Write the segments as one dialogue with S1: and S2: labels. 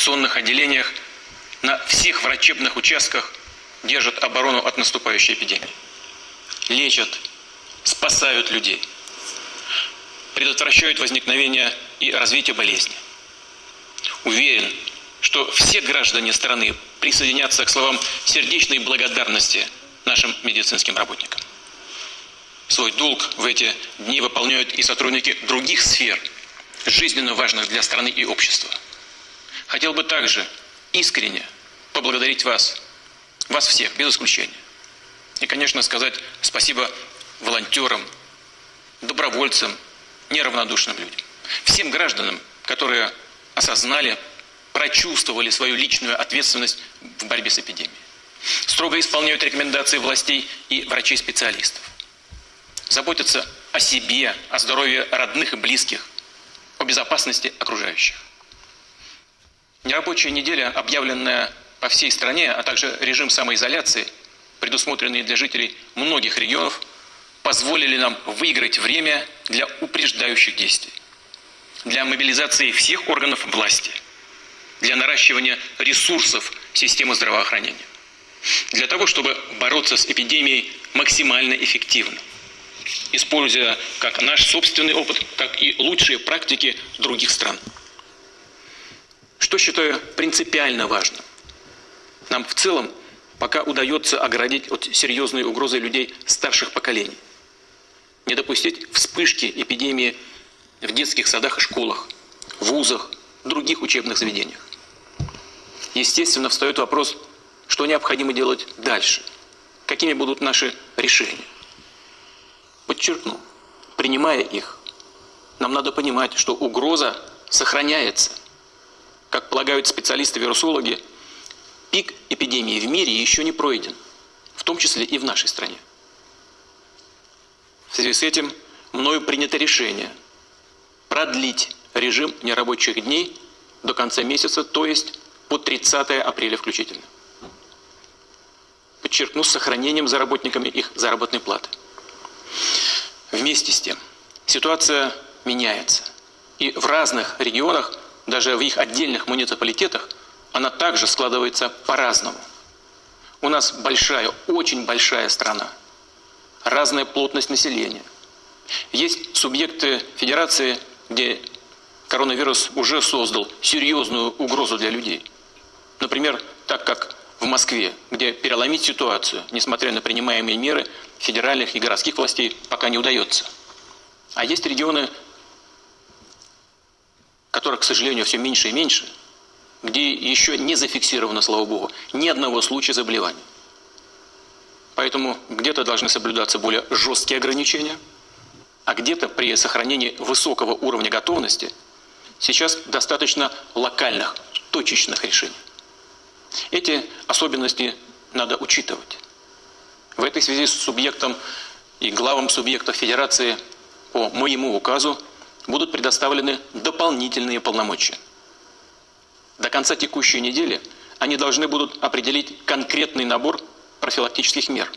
S1: инфекционных отделениях, на всех врачебных участках держат оборону от наступающей эпидемии. Лечат, спасают людей, предотвращают возникновение и развитие болезни. Уверен, что все граждане страны присоединятся к словам сердечной благодарности нашим медицинским работникам. Свой долг в эти дни выполняют и сотрудники других сфер, жизненно важных для страны и общества. Хотел бы также искренне поблагодарить вас, вас всех, без исключения. И, конечно, сказать спасибо волонтерам, добровольцам, неравнодушным людям. Всем гражданам, которые осознали, прочувствовали свою личную ответственность в борьбе с эпидемией. Строго исполняют рекомендации властей и врачей-специалистов. Заботятся о себе, о здоровье родных и близких, о безопасности окружающих. Нерабочая неделя, объявленная по всей стране, а также режим самоизоляции, предусмотренные для жителей многих регионов, позволили нам выиграть время для упреждающих действий, для мобилизации всех органов власти, для наращивания ресурсов системы здравоохранения, для того, чтобы бороться с эпидемией максимально эффективно, используя как наш собственный опыт, так и лучшие практики других стран. Что считаю принципиально важным? Нам в целом пока удается оградить от серьезной угрозы людей старших поколений. Не допустить вспышки эпидемии в детских садах и школах, вузах, других учебных заведениях. Естественно, встает вопрос, что необходимо делать дальше, какими будут наши решения. Подчеркну, принимая их, нам надо понимать, что угроза сохраняется. Как полагают специалисты-вирусологи, пик эпидемии в мире еще не пройден, в том числе и в нашей стране. В связи с этим мною принято решение продлить режим нерабочих дней до конца месяца, то есть по 30 апреля включительно. Подчеркну, с сохранением за работниками их заработной платы. Вместе с тем, ситуация меняется. И в разных регионах, даже в их отдельных муниципалитетах, она также складывается по-разному. У нас большая, очень большая страна, разная плотность населения. Есть субъекты федерации, где коронавирус уже создал серьезную угрозу для людей. Например, так как в Москве, где переломить ситуацию, несмотря на принимаемые меры федеральных и городских властей, пока не удается. А есть регионы, которых, к сожалению, все меньше и меньше – где еще не зафиксировано, слава богу, ни одного случая заболевания. Поэтому где-то должны соблюдаться более жесткие ограничения, а где-то при сохранении высокого уровня готовности сейчас достаточно локальных, точечных решений. Эти особенности надо учитывать. В этой связи с субъектом и главам субъектов Федерации по моему указу будут предоставлены дополнительные полномочия – до конца текущей недели они должны будут определить конкретный набор профилактических мер,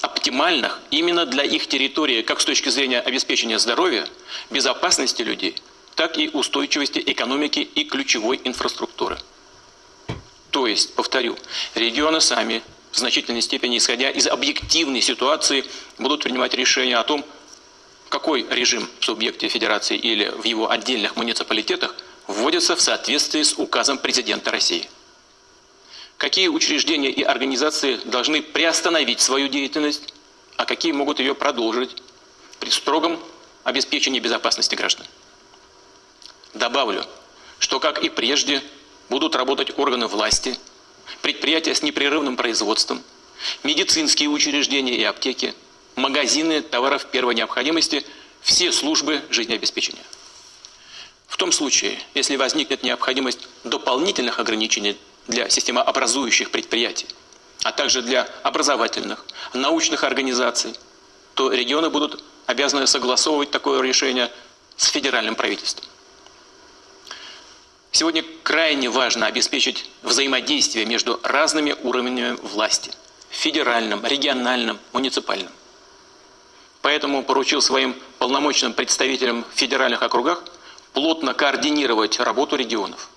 S1: оптимальных именно для их территории, как с точки зрения обеспечения здоровья, безопасности людей, так и устойчивости экономики и ключевой инфраструктуры. То есть, повторю, регионы сами в значительной степени, исходя из объективной ситуации, будут принимать решение о том, какой режим в субъекте федерации или в его отдельных муниципалитетах – вводятся в соответствии с указом президента России. Какие учреждения и организации должны приостановить свою деятельность, а какие могут ее продолжить при строгом обеспечении безопасности граждан. Добавлю, что, как и прежде, будут работать органы власти, предприятия с непрерывным производством, медицинские учреждения и аптеки, магазины товаров первой необходимости, все службы жизнеобеспечения. В том случае, если возникнет необходимость дополнительных ограничений для системообразующих предприятий, а также для образовательных, научных организаций, то регионы будут обязаны согласовывать такое решение с федеральным правительством. Сегодня крайне важно обеспечить взаимодействие между разными уровнями власти – федеральным, региональным, муниципальным. Поэтому поручил своим полномочным представителям в федеральных округах – плотно координировать работу регионов.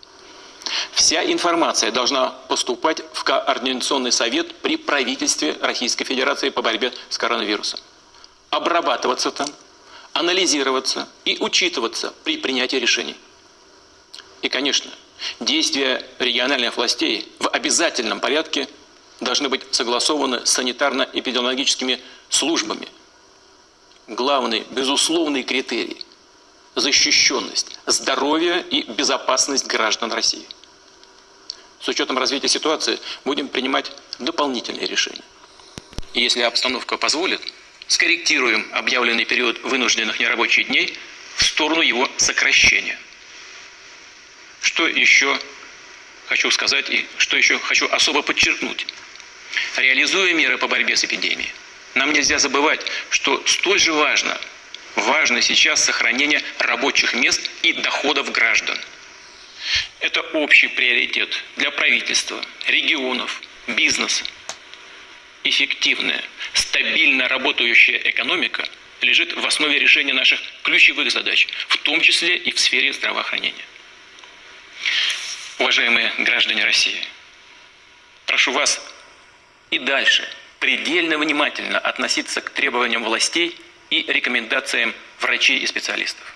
S1: Вся информация должна поступать в Координационный совет при правительстве Российской Федерации по борьбе с коронавирусом. Обрабатываться там, анализироваться и учитываться при принятии решений. И, конечно, действия региональных властей в обязательном порядке должны быть согласованы с санитарно-эпидемиологическими службами. Главный, безусловный критерий – защищенность, здоровье и безопасность граждан России. С учетом развития ситуации будем принимать дополнительные решения. И если обстановка позволит, скорректируем объявленный период вынужденных нерабочих дней в сторону его сокращения. Что еще хочу сказать и что еще хочу особо подчеркнуть. Реализуя меры по борьбе с эпидемией, нам нельзя забывать, что столь же важно, важно сейчас сохранение рабочих мест и доходов граждан. Это общий приоритет для правительства, регионов, бизнеса. Эффективная, стабильно работающая экономика лежит в основе решения наших ключевых задач, в том числе и в сфере здравоохранения. Уважаемые граждане России, прошу вас и дальше предельно внимательно относиться к требованиям властей и рекомендациям врачей и специалистов.